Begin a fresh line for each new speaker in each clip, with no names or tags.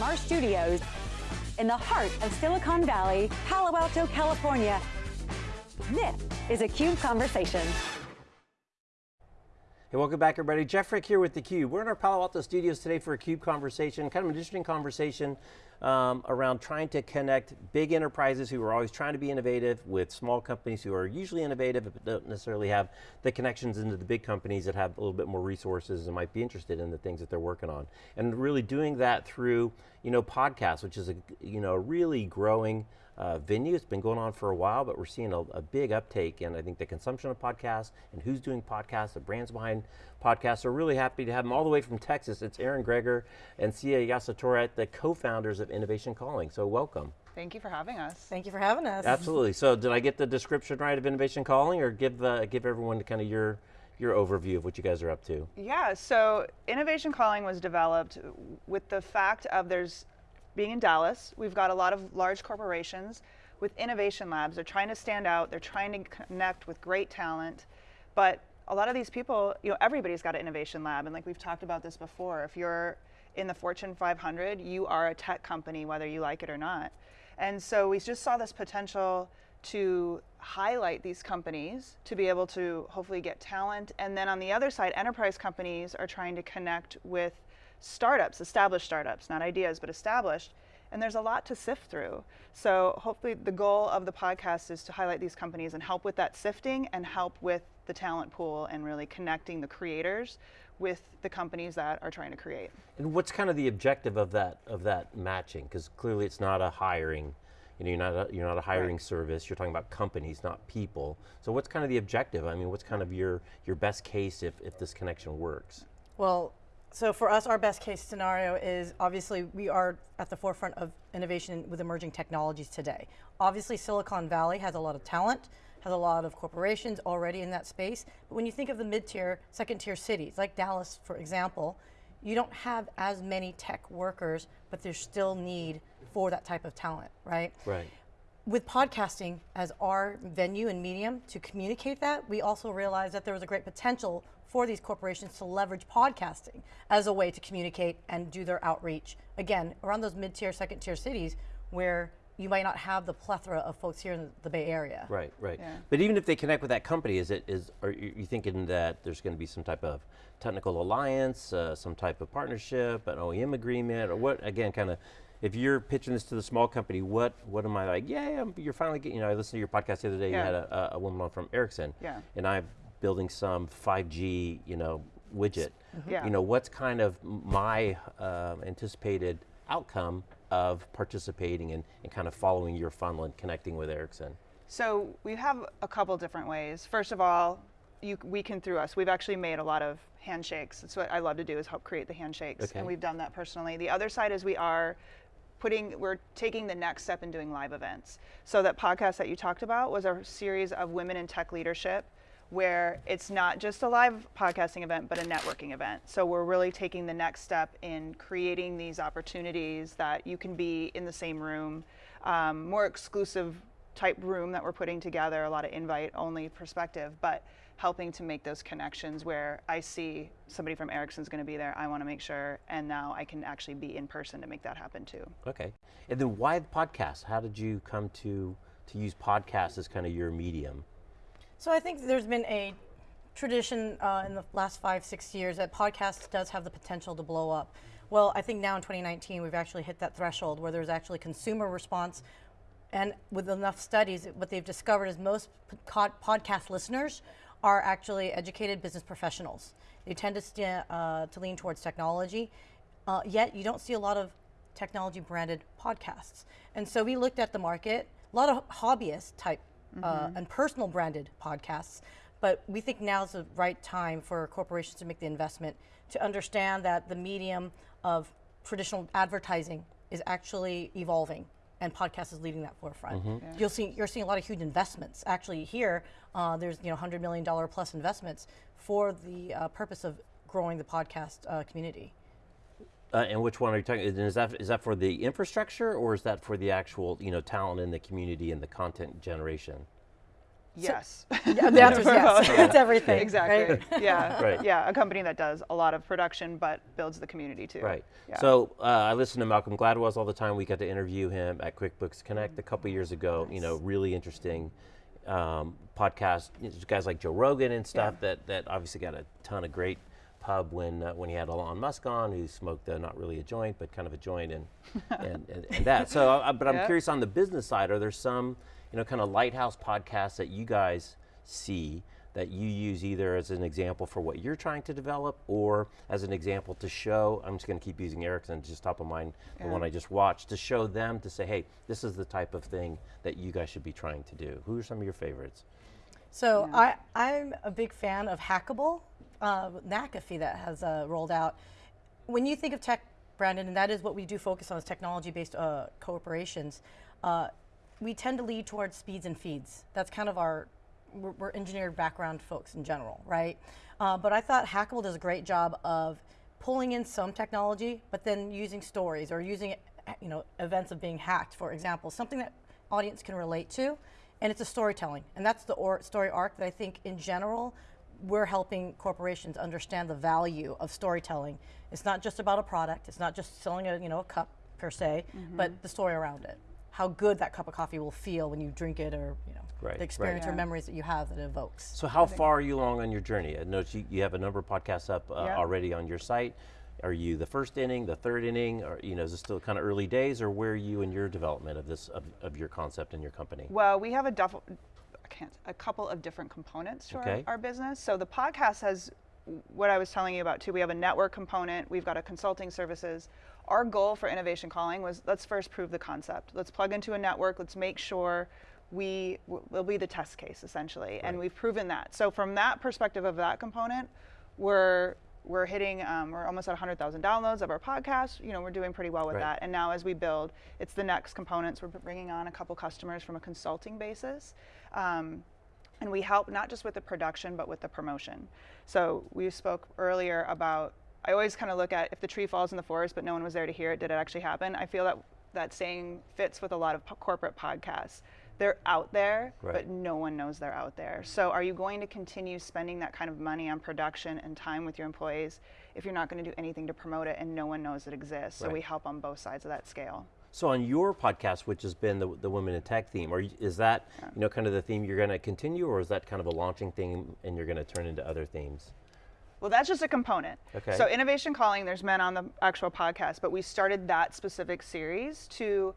from our studios in the heart of Silicon Valley, Palo Alto, California. This is a CUBE Conversation.
Hey, welcome back everybody. Jeff Frick here with theCUBE. We're in our Palo Alto studios today for a CUBE conversation, kind of an interesting conversation um, around trying to connect big enterprises who are always trying to be innovative with small companies who are usually innovative but don't necessarily have the connections into the big companies that have a little bit more resources and might be interested in the things that they're working on. And really doing that through you know, podcasts, which is a you know, really growing uh, venue. It's been going on for a while, but we're seeing a, a, big uptake in I think the consumption of podcasts and who's doing podcasts, the brands behind podcasts. We're really happy to have them all the way from Texas. It's Aaron Gregor and Sia Yassatouret, the co-founders of Innovation Calling, so welcome.
Thank you for having us.
Thank you for having us.
Absolutely, so did I get the description right of Innovation Calling or give, uh, give everyone kind of your your overview of what you guys are up to.
Yeah, so Innovation Calling was developed with the fact of there's being in Dallas, we've got a lot of large corporations with innovation labs. They're trying to stand out, they're trying to connect with great talent, but a lot of these people, you know, everybody's got an innovation lab, and like we've talked about this before, if you're in the Fortune 500, you are a tech company, whether you like it or not. And so we just saw this potential to highlight these companies to be able to hopefully get talent. And then on the other side, enterprise companies are trying to connect with startups, established startups, not ideas, but established. And there's a lot to sift through. So hopefully the goal of the podcast is to highlight these companies and help with that sifting and help with the talent pool and really connecting the creators with the companies that are trying to create.
And what's kind of the objective of that of that matching? Because clearly it's not a hiring, you know, you're not a, you're not a hiring right. service. You're talking about companies, not people. So what's kind of the objective? I mean, what's kind of your your best case if if this connection works?
Well, so for us, our best case scenario is obviously we are at the forefront of innovation with emerging technologies today. Obviously Silicon Valley has a lot of talent, has a lot of corporations already in that space, but when you think of the mid-tier, second-tier cities, like Dallas, for example, you don't have as many tech workers, but there's still need for that type of talent, right?
Right.
With podcasting as our venue and medium to communicate that, we also realized that there was a great potential for these corporations to leverage podcasting as a way to communicate and do their outreach. Again, around those mid-tier, second-tier cities where you might not have the plethora of folks here in the Bay Area.
Right, right. Yeah. But even if they connect with that company, is it is are you thinking that there's going to be some type of technical alliance, uh, some type of partnership, an OEM agreement, or what? Again, kind of. If you're pitching this to the small company, what what am I like? Yeah, you're finally getting. You know, I listened to your podcast the other day. Yeah. You had a, a woman on from Ericsson.
Yeah.
And I've building some 5G, you know, widget.
Mm -hmm. yeah.
You know, what's kind of my uh, anticipated outcome of participating and, and kind of following your funnel and connecting with Ericsson?
So we have a couple different ways. First of all, you, we can through us. We've actually made a lot of handshakes. That's what I love to do is help create the handshakes,
okay.
and we've done that personally. The other side is we are putting, we're taking the next step in doing live events. So that podcast that you talked about was a series of women in tech leadership where it's not just a live podcasting event, but a networking event. So we're really taking the next step in creating these opportunities that you can be in the same room, um, more exclusive type room that we're putting together, a lot of invite only perspective, but helping to make those connections where I see somebody from Ericsson's going to be there, I want to make sure, and now I can actually be in person to make that happen too.
Okay, and then why the podcast? How did you come to, to use podcasts as kind of your medium?
So I think there's been a tradition uh, in the last five, six years that podcasts does have the potential to blow up. Well, I think now in 2019, we've actually hit that threshold where there's actually consumer response and with enough studies, what they've discovered is most podcast listeners are actually educated business professionals. They tend to, uh, to lean towards technology, uh, yet you don't see a lot of technology branded podcasts. And so we looked at the market, a lot of hobbyist type mm -hmm. uh, mm-hmm. and personal branded podcasts. But we think now is the right time for corporations to make the investment to understand that the medium of traditional advertising is actually evolving and podcast is leading that forefront. Mm -hmm. yeah. You'll see, you're seeing a lot of huge investments. Actually here, uh, there's you know $100 million plus investments for the uh, purpose of growing the podcast uh, community.
Uh, and which one are you talking, is that, is that for the infrastructure or is that for the actual you know, talent in the community and the content generation?
Yes.
Yeah, the answer is yes. That's everything.
exactly.
right?
Yeah.
Right.
Yeah. A company that does a lot of production but builds the community too.
Right.
Yeah.
So uh, I listen to Malcolm Gladwell's all the time. We got to interview him at QuickBooks Connect a couple years ago. You know, really interesting um, podcast. You know, guys like Joe Rogan and stuff that that obviously got a ton of great pub when uh, when he had Elon Musk on, who smoked uh, not really a joint, but kind of a joint and and, and, and that. So, uh, but I'm
Yeah.
curious on the business side. Are there some you know kind of lighthouse podcasts that you guys see? That you use either as an example for what you're trying to develop or as an example to show, I'm just going to keep using Ericsson, just top of mind, the one I just watched, to show them to say, hey, this is the type of thing that you guys should be trying to do. Who are some of your favorites?
So I, I'm a big fan of Hackable, uh, McAfee that has uh, rolled out. When you think of tech, Brandon, and that is what we do focus on is technology-based uh, corporations, uh, we tend to lead towards speeds and feeds. That's kind of our, we're, we're engineered background folks in general, right? Uh, but I thought Hackable does a great job of pulling in some technology, but then using stories or using, you know, events of being hacked, for example, something that audience can relate to, and it's a storytelling, and that's the or- story arc that I think in general we're helping corporations understand the value of storytelling. It's not just about a product. It's not just selling a you know a cup per se, but the story around it. How good that cup of coffee will feel when you drink it, or you know
Right, right.
the experience or
Yeah.
memories that you have that it evokes.
So, how far are you along on your journey? I know you, you have a number of podcasts up uh,
Yeah.
already on your site. Are you the first inning, the third inning, or you know, is it still kind of early days, or where are you in your development of this of, of your concept and your company?
Well, we have a duff- I can't, a couple of different components to
Okay.
our, our business. So the podcast has what I was telling you about too. We have a network component. We've got a consulting services. Our goal for Innovation Calling was let's first prove the concept. Let's plug into a network. Let's make sure we will be the test case essentially, and we've proven that. So from that perspective of that component, we're we're hitting um, we're almost at 100,000 downloads of our podcast. You know, we're doing pretty well with
Right.
that. And now as we build, it's the next components. We're bringing on a couple customers from a consulting basis. Um, and we help not just with the production, but with the promotion. So we spoke earlier about, I always kind of look at if the tree falls in the forest, but no one was there to hear it, did it actually happen? I feel that that saying fits with a lot of po- corporate podcasts. They're out there,
Right.
but no one knows they're out there. So are you going to continue spending that kind of money on production and time with your employees if you're not going to do anything to promote it and no one knows it exists? So
Right.
we help on both sides of that scale.
So, on your podcast, which has been the, the Women in Tech theme, are you, is that you know kind of the theme you're going to continue, or is that kind of a launching theme and you're going to turn into other themes?
Well, that's just a component.
Okay.
So Innovation Calling, there's men on the actual podcast, but we started that specific series to,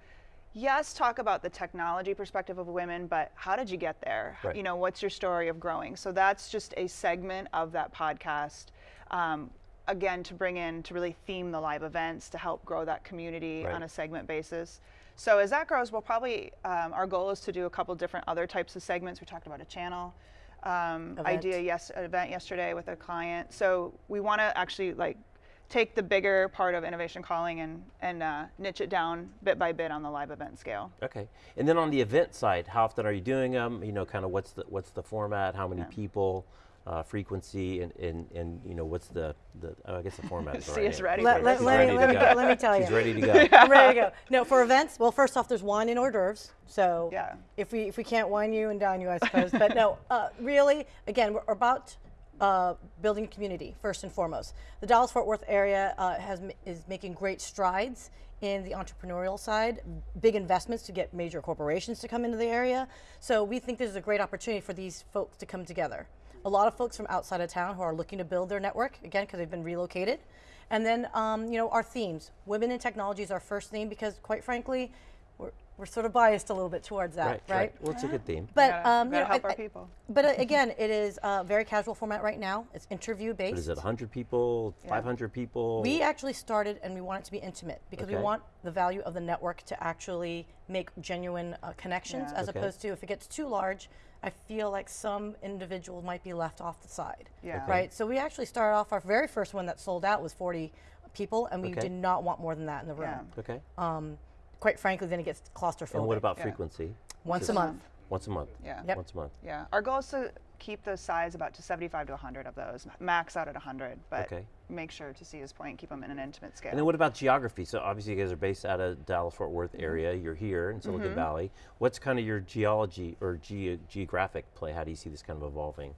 yes, talk about the technology perspective of women, but how did you get there?
Right.
You know, what's your story of growing? So that's just a segment of that podcast. Um, again, to bring in to really theme the live events to help grow that community
Right.
on a segment basis. So as that grows, we'll probably um, our goal is to do a couple different other types of segments. We talked about a channel um,
Event.
idea yes event yesterday with a client. So we want to actually like take the bigger part of innovation calling and and uh, niche it down bit by bit on the live event scale.
Okay. And then on the event side, how often are you doing them? You know, kind of what's the what's the format? How many people? Uh, frequency and, and, and you know what's the, the oh, I guess the format is the
See
right
us ready
She's
Let- let-
she's
let me- let me
go.
go- let me tell you.
She's
you.
ready to go.
I'm ready to go. No, for events, well, first off, there's wine and hors d'oeuvres. So
Yeah.
if we if we can't wine you and dine you, I suppose. but no, uh, really, again, we're about uh, building community first and foremost. The Dallas Fort Worth area uh, has is making great strides in the entrepreneurial side, big investments to get major corporations to come into the area. So we think this is a great opportunity for these folks to come together. A lot of folks from outside of town who are looking to build their network again because they've been relocated. And then, um, you know, our themes. Women in technology is our first theme because, quite frankly, we're, we're sort of biased a little bit towards that,
Right, right. Well, it's a good theme.
But,
Gotta-
um, you
gotta
know,
help
I-
our people.
But uh, again, it is a very casual format right now. It's interview
But
based.
is it 100 people, yeah. 500 people?
We actually started and we want it to be intimate because
Okay.
we want the value of the network to actually make genuine uh, connections
Yeah.
as
Okay.
opposed to if it gets too large, I feel like some individuals might be left off the side.
Yeah. Okay.
Right? So we actually started off, our very first one that sold out was 40 people and we
Okay.
did not want more than that in the room.
Yeah.
okay.
Um, quite frankly, then it gets claustrophobic.
and what about
Yeah.
frequency?
Once
Just
a month?
Once a month.
Yeah.
Yep.
Once a month.
Yeah. Our goal is to keep the size about to 75 to 100 of those, max out at 100, but
Okay.
make sure to see his point, keep them in an intimate scale.
And then what about geography? So obviously you guys are based out of Dallas Fort Worth
Mm-hmm.
area. You're here in Silicon Valley. What's kind of your geology or ge- geographic play? How do you see this kind of evolving?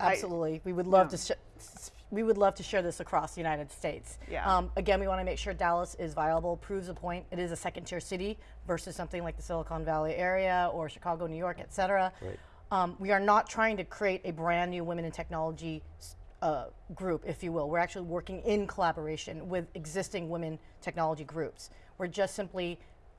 Absolutely. we would love
yeah.
to sh- s- we would love to share this across the United States.
Yeah.
Um, again, we want to make sure Dallas is viable, proves a point. It is a second tier city versus something like the Silicon Valley area or Chicago, New York, et cetera.
Right.
Um, we are not trying to create a brand new women in technology uh, group, if you will. We're actually working in collaboration with existing women technology groups. We're just simply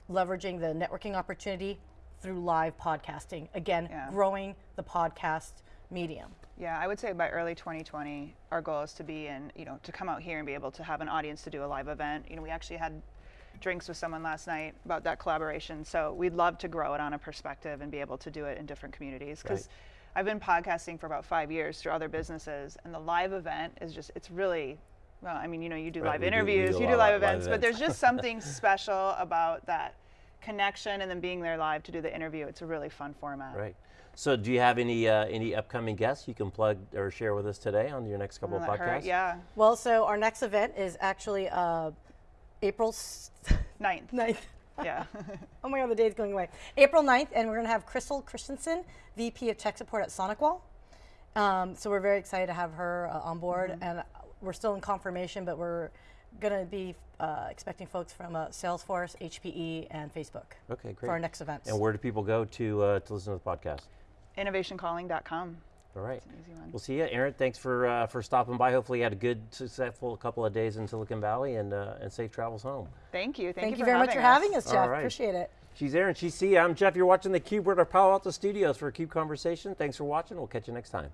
leveraging the networking opportunity through live podcasting. Again,
Yeah.
growing the podcast medium.
Yeah, I would say by early 2020, our goal is to be in, you know, to come out here and be able to have an audience to do a live event. You know, we actually had drinks with someone last night about that collaboration. So we'd love to grow it on a perspective and be able to do it in different communities. Because
Right.
I've been podcasting for about five years through other businesses, and the live event is just, it's really, well, I mean, you know, you do
Right,
live
we do-
interviews,
do
you do live
of live
events, but there's just something special about that connection and then being there live to do the interview. It's a really fun format.
Right. So do you have any uh, any upcoming guests you can plug or share with us today on your next couple
I'll
of
let her-
podcasts?
yeah,
Well, so our next event is actually uh, April s-
ninth.
9th.
Yeah.
Oh my God, the day's going away. April 9th, and we're going to have Crystal Christensen, VP of Tech Support at SonicWall. Um, so we're very excited to have her uh, on board,
Mm-hmm.
and we're still in confirmation, but we're going to be uh, expecting folks from uh, Salesforce, HPE, and Facebook
Okay, great.
for our next events.
And where do people go to uh, to listen to the podcast?
innovationcalling.com.
All right.
an easy one.
We'll see you, Aaron. Thanks for uh, for stopping by. Hopefully, you had a good, successful couple of days in Silicon Valley, and uh, and safe travels home.
Thank you. Thank,
Thank, you
for
very much for having us, Jeff.
right.
Appreciate it.
She's Aaron. She's C. I'm Jeff. You're watching the Cube. We're at our Palo Alto studios for a Cube conversation. Thanks for watching. We'll catch you next time.